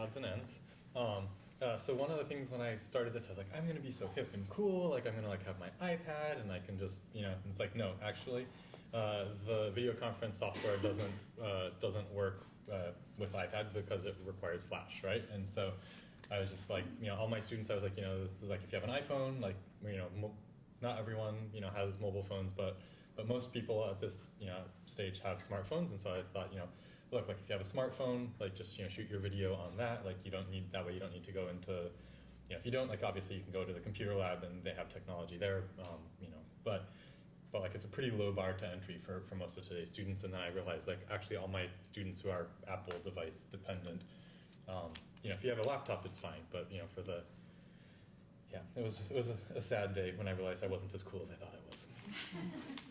odds and ends. Um, uh, so one of the things when I started this, I was like, I'm gonna be so hip and cool. Like I'm gonna like have my iPad and I can just, you know. It's like, no, actually, uh, the video conference software doesn't uh, doesn't work uh, with iPads because it requires Flash, right? And so I was just like, you know, all my students, I was like, you know, this is like if you have an iPhone, like, you know, not everyone, you know, has mobile phones, but but most people at this, you know, stage have smartphones, and so I thought, you know, look, like if you have a smartphone, like just you know, shoot your video on that. Like you don't need that way. You don't need to go into, you know, if you don't, like obviously you can go to the computer lab and they have technology there, um, you know, but but like it's a pretty low bar to entry for, for most of today's students. And then I realized like actually all my students who are Apple device dependent, um, you know, if you have a laptop, it's fine. But you know, for the yeah, it was it was a, a sad day when I realized I wasn't as cool as I thought I was.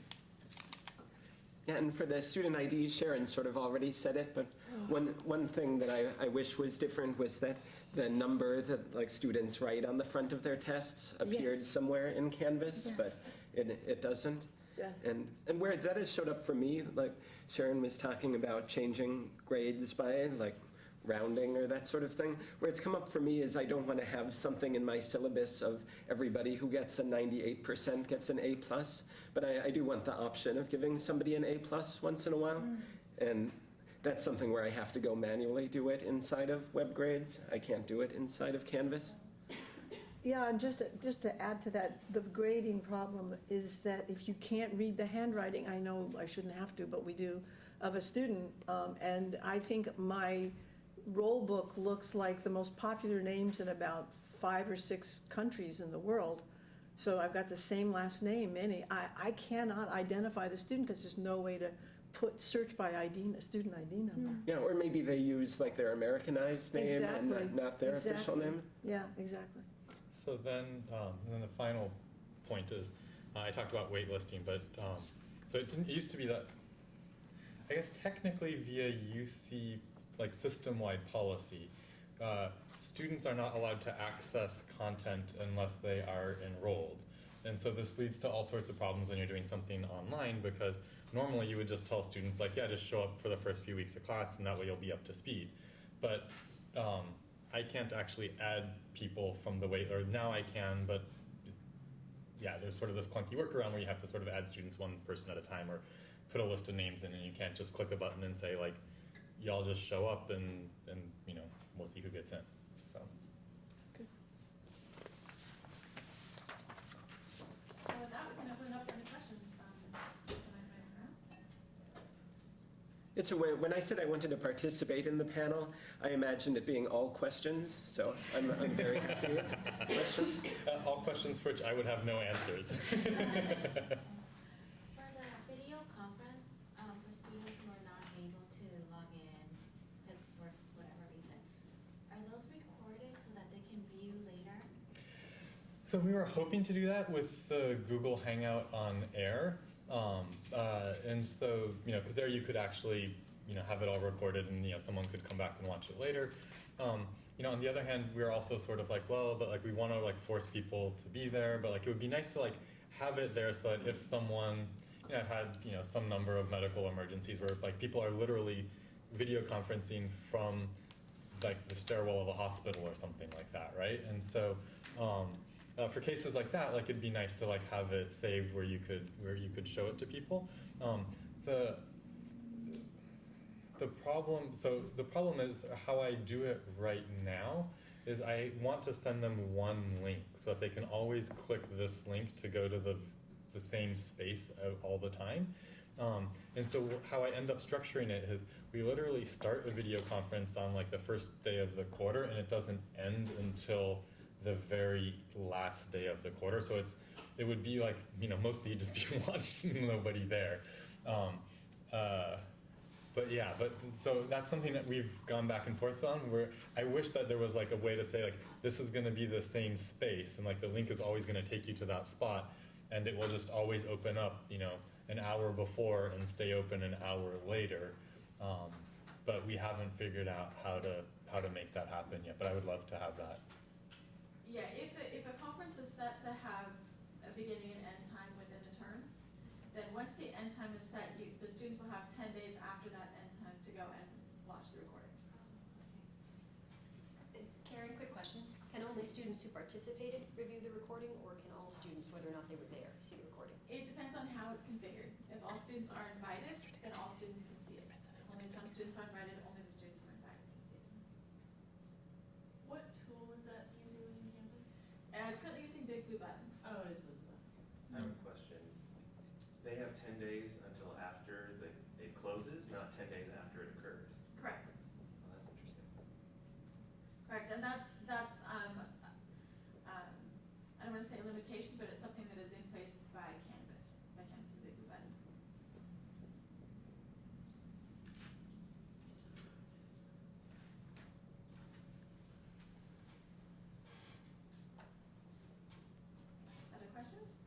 And for the student ID, Sharon sort of already said it, but oh. one, one thing that I, I wish was different was that the number that like students write on the front of their tests appeared Yes. somewhere in Canvas, Yes. but it, it doesn't. Yes. And, and where that has showed up for me, like Sharon was talking about changing grades by like rounding or that sort of thing, where it's come up for me is I don't want to have something in my syllabus of everybody who gets a 98% gets an A plus, but I, I do want the option of giving somebody an A plus once in a while. And that's something where I have to go manually do it inside of web grades. I can't do it inside of Canvas. Yeah, and just, to- just to add to that, the grading problem is that if you can't read the handwriting, I know I shouldn't have to, but we do, of a student, um, and I think my roll book looks like the most popular names in about five or six countries in the world. So I've got the same last name, many. I, I cannot identify the student because there's no way to put, search by ID, a student ID number. Yeah, or maybe they use like their Americanized name and not- not their official name. Yeah, exactly. So then, um, and then the final point is, uh, I talked about waitlisting, but um, so it, didn't, it used to be that, I guess technically via UC like system-wide policy, uh, students are not allowed to access content unless they are enrolled. And so this leads to all sorts of problems when you're doing something online because normally you would just tell students like, yeah, just show up for the first few weeks of class and that way you'll be up to speed. But um, I can't actually add people from the wait, or now I can, but yeah, there's sort of this clunky workaround where you have to sort of add students one person at a time or put a list of names in and you can't just click a button and say like, y'all just show up and, and you know, we'll see who gets in, so. Good. So with that, we can open up for any questions from the room. It's a way, when I said I wanted to participate in the panel, I imagined it being all questions, so I'm, I'm very happy with questions. Uh, All questions for which I would have no answers. For the video conference, um, for students who are not able to log in because for whatever reason, are those recorded so that they can view later? So we were hoping to do that with the Google Hangout on Air, um, uh, and so you know, because there you could actually you know have it all recorded, and you know someone could come back and watch it later. Um, you know, on the other hand, we are also sort of like, well, but like we want to like force people to be there, but like it would be nice to like have it there so that if someone, you know, I've had you know some number of medical emergencies where like people are literally video conferencing from like the stairwell of a hospital or something like that, right? And so um, uh, for cases like that, like it'd be nice to like have it saved where you could where you could show it to people. Um, the the problem so the problem is how I do it right now is I want to send them one link so that they can always click this link to go to the the same space all the time. Um, and so how I end up structuring it is we literally start a video conference on like the first day of the quarter and it doesn't end until the very last day of the quarter. So it's it would be like you know mostly just be watching nobody there. Um, uh, but yeah, but so that's something that we've gone back and forth on. Where I wish that there was like a way to say like this is going to be the same space, and like the link is always going to take you to that spot, and it will just always open up, you know, an hour before and stay open an hour later. Um, but we haven't figured out how to how to make that happen yet. But I would love to have that. Yeah, if, a- if a conference is set to have a beginning and end time within the term, then once the end time is set, you, the students will have ten days after that end time to go and watch the recording. Uh, Karen, quick question. Can only students who participated review the recording, or can all students, whether or not they were there, see the recording? It depends on how it's configured. If all students are invited, then all students can see it. If only some students are invited, only the students who are invited can see it. What tool is that using within Canvas? Uh, it's currently using Big Blue Button. Oh, it is with the. I have a question. They have ten days until after the, it closes, not ten days after it occurs. Correct. Well, that's interesting. Correct, and that's, that's, um, um, I don't wanna say a limitation, but it's something that is in place by Canvas, by Canvas and Big Blue Button. Other questions?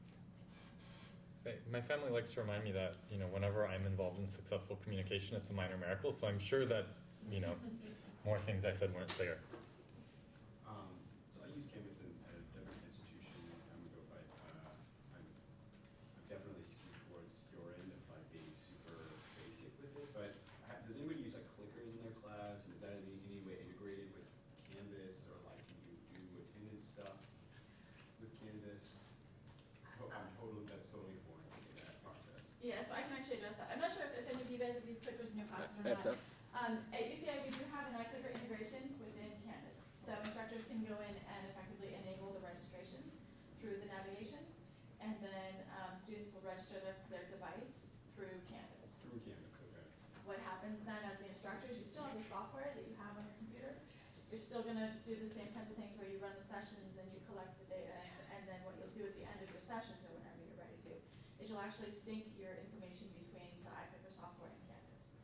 Right, My family likes to remind me that, you know, whenever I'm involved in successful communication, it's a minor miracle, so I'm sure that, you know, more things I said weren't clear. Um, so I use Canvas in, at a different institution a long time ago, but, uh, I'm, I'm definitely skewed towards your end of like being super basic with it, but ha- does anybody use like clickers in their class, and is that in any, any way integrated with Canvas, or like can you do attendance stuff with Canvas? Oh, I'm totally, that's totally foreign to me, that process. Yeah, so I can actually address that. I'm not sure if if any of you guys have used clickers in your classes or not. not. Um, at UCI, we do have an iClicker integration within Canvas. So instructors can go in and effectively enable the registration through the navigation. And then, um, students will register their, their device through Canvas. Through Canvas, okay. What happens then as the instructors, you still have the software that you have on your computer. You're still gonna do the same kinds of things where you run the sessions and you collect the data. And then what you'll do at the end of your sessions or whenever you're ready to, is you'll actually sync your information between the iClicker software and Canvas.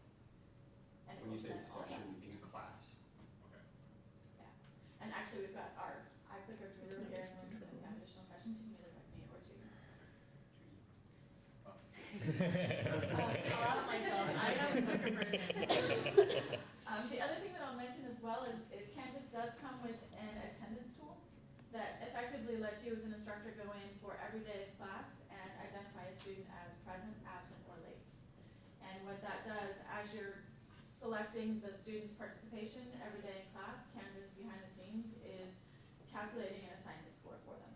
And it When you will say send all that. session in class, okay. Yeah, and actually, we've got our iClicker guru here in the room, so if you have additional questions, you can either direct me or Judy. Um, I'll out myself, I'm not a clicker person. Um, the other thing that I'll mention as well is, is Canvas does come with an attendance tool that effectively lets you as an instructor go in for every day of class and identify a student as present, absent, or late. And what that does, as you're selecting the student's participation every day in class, Canvas behind the scenes is calculating an assignment score for them.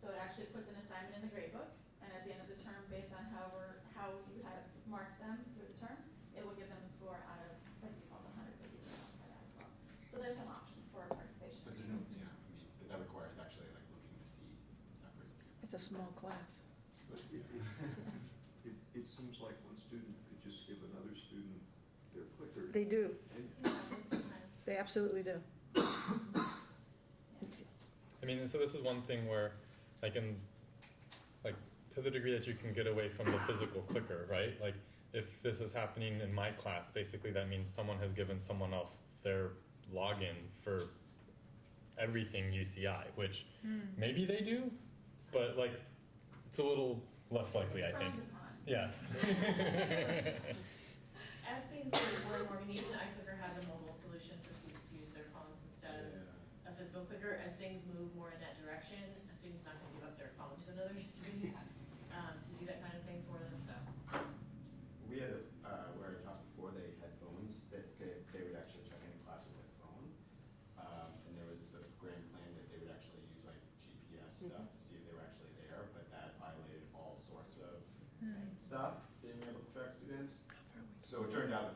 So it actually puts an assignment in the grade book, and at the end of the term, based on however, how you have marked them through the term, it will give them a score out of, what do you call the hundred, but you can modify that as well. So there's some options for participation. But there's no, yeah, I mean, that requires actually like looking to see is that person. It's a small class. But it, it, it seems like one student could just give another student their clicker. They do, they absolutely do. I mean, so this is one thing where, like in, like, to the degree that you can get away from the physical clicker, right? Like, if this is happening in my class, basically that means someone has given someone else their login for everything UCI, which hmm. maybe they do, but like, it's a little less likely, I think. upon. Yes. As things more and more, I mean, even iClicker has a mobile solution for students to use their phones instead of Yeah. a physical clicker. As things move more in that direction, a student's not gonna give up their phone to another student, um, to do that kind of thing for them, so. We had, a, uh, where I talked before, they had phones that they, they would actually check in class with their phone. Um, and there was this sort of grand plan that they would actually use like GPS stuff to see if they were actually there, but that violated all sorts of stuff, being able to track students. So it turned out the phone was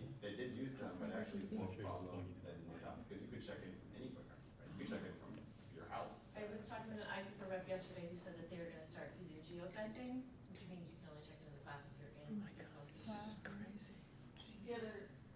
actually, they did use them, but actually it's more If you're just problem than um, not, because you could check in from any clicker, right? You could check in from your house. I was talking with an iClicker rep yesterday who said that they're gonna start using geofencing, which means you can only check into the class if you're in. Oh my the God, phone. this is crazy. The other,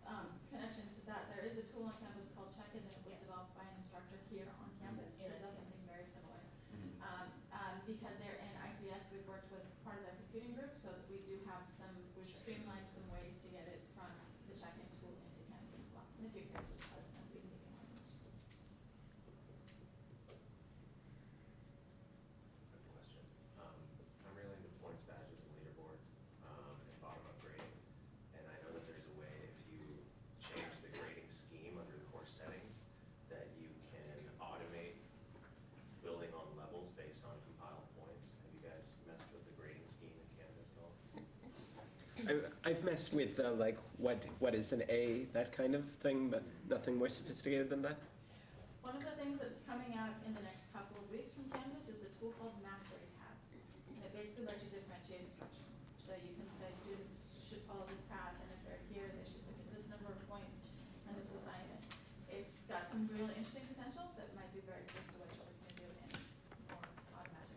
um, connection to that, there is a tool on campus called Check-in that was developed by an instructor here on campus that Yes, does yes. something very similar. Mhm. Um, um, because they're in ICS, we've worked with part of their computing group, so that we do have some, we've streamlined some ways to get it from the check-in tool into Canvas as well. And if you're curious, just let us know, we can give you more information. Good question. Um, I'm really into points badges and leaderboards, um, and bottom-up grading. And I know that there's a way, if you change the grading scheme under the course settings, that you can automate building on levels based on compiled points. Have you guys messed with the grading scheme in Canvas at all? I- I've messed with uh, like what, what is an A, that kind of thing, but nothing more sophisticated than that. One of the things that's coming out in the next couple of weeks from Canvas is a tool called Mastery Paths. And it basically lets you differentiate instruction. So you can say students should follow this path, and if they're here, they should look at this number of points and this assignment. It's got some really interesting potential that might do very close to what you're looking to do in more automatic.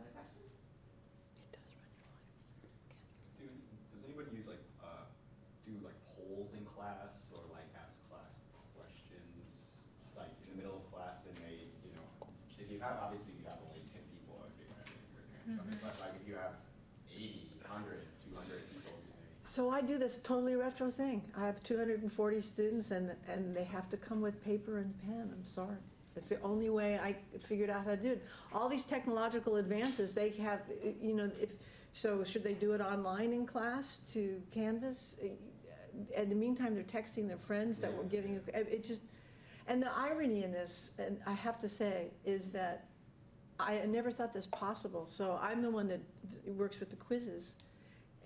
Other questions? It does run your line. Do, does anybody use like, uh, do like polls in class or like ask class questions, like in the middle of class and they, you know, if you have, obviously you have only ten people, I think, right, raising their but like if you have 80, 100, 200 people. So I do this totally retro thing. I have 240 students and, and they have to come with paper and pen, I'm sorry. It's the only way I figured out how to do it. All these technological advances, they have, you know, if, so should they do it online in class to Canvas? In the meantime, they're texting their friends that we're giving, it just, and the irony in this, and I have to say, is that I never thought this possible. So I'm the one that works with the quizzes.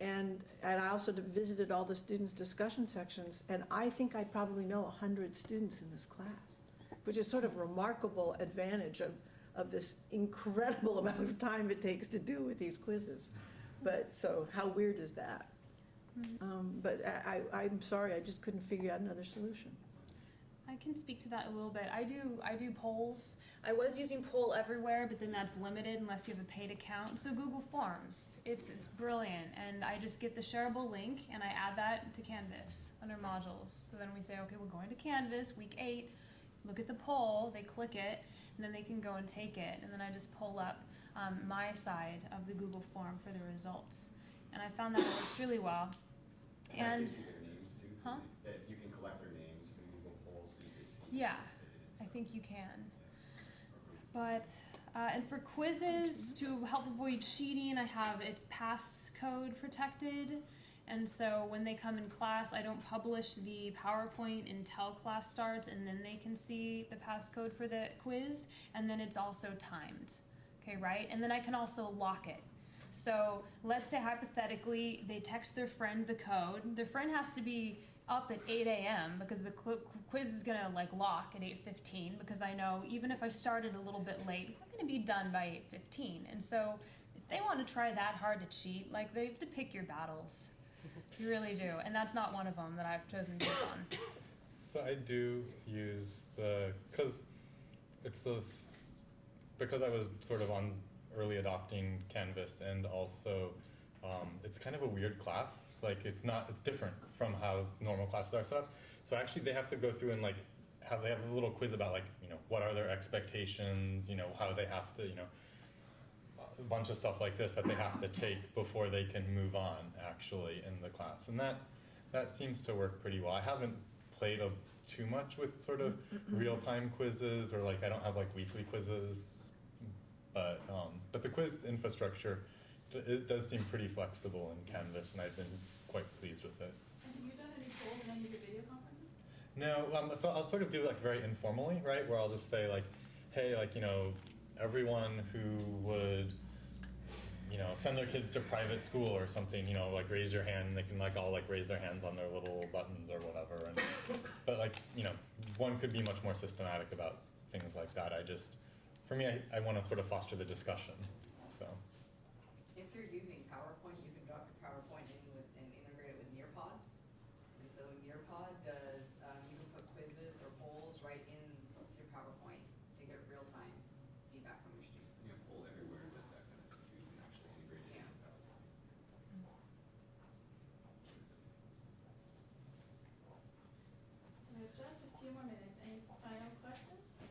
And, and I also visited all the students' discussion sections, and I think I probably know a hundred students in this class, which is sort of remarkable advantage of, of this incredible amount of time it takes to do with these quizzes. But, so how weird is that? Um, but I, I, I'm sorry, I just couldn't figure out another solution. I can speak to that a little bit. I do I do polls. I was using poll everywhere, but then that's limited unless you have a paid account. So Google Forms, it's it's brilliant, and I just get the shareable link and I add that to Canvas under modules. So then we say, okay, we're going to Canvas week eight. Look at the poll. They click it, and then they can go and take it, and then I just pull up um, my side of the Google form for the results. And I found that works really well. And And gives names too? Huh? That you can collect their names from Google polls so you can see. Yeah, I think you can. But, uh, and for quizzes, to help avoid cheating, I have it's passcode protected. And so when they come in class, I don't publish the PowerPoint until class starts, and then they can see the passcode for the quiz, and then it's also timed. Okay, right? And then I can also lock it. So let's say hypothetically they text their friend the code. Their friend has to be up at 8 a.m. because the quiz is gonna like lock at 8:15 because I know even if I started a little bit late, we're gonna be done by 8:15. And so if they want to try that hard to cheat, like they have to pick your battles. You really do, and that's not one of them that I've chosen to pick on. So I do use the because it's this because I was sort of on early adopting Canvas and also um, it's kind of a weird class. Like it's not it's different from how normal classes are set up. So actually they have to go through and like have they have a little quiz about like you know what are their expectations. You know how they have to you know a bunch of stuff like this that they have to take before they can move on actually in the class and that that seems to work pretty well i haven't played a, too much with sort of real-time quizzes or like i don't have like weekly quizzes but um, but the quiz infrastructure it does seem pretty flexible in canvas and i've been quite pleased with it And have you done any polls in any of your video conferences? no, um, so I'll sort of do like very informally, right? Where I'll just say like, hey, like you know, everyone who would, you know, send their kids to private school or something, you know, like raise your hand. And they can like all like raise their hands on their little buttons or whatever. And but like you know, one could be much more systematic about things like that. I just, for me, I, I want to sort of foster the discussion. So you're using PowerPoint, you can drop your PowerPoint in with, and integrate it with Nearpod. And so Nearpod does, um, you can put quizzes or polls right in your PowerPoint to get real-time feedback from your students. Yeah, poll everywhere does that kind of thing, too. you can actually integrate it into PowerPoint. So we have just a few more minutes. Any final questions?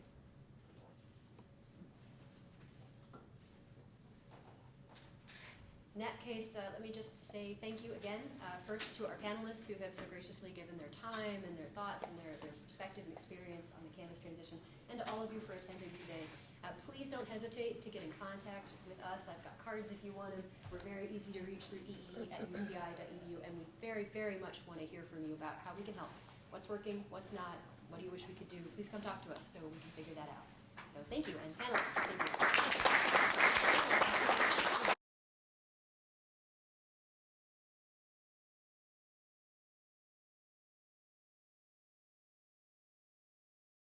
In that case, uh, let me just say thank you again, uh, first to our panelists who have so graciously given their time and their thoughts and their, their perspective and experience on the Canvas transition, and to all of you for attending today. Uh, please don't hesitate to get in contact with us. I've got cards if you want them. We're very easy to reach through ee at uci.edu, and we very, very much want to hear from you about how we can help. What's working, what's not, what do you wish we could do? Please come talk to us so we can figure that out. So thank you, and panelists, thank you.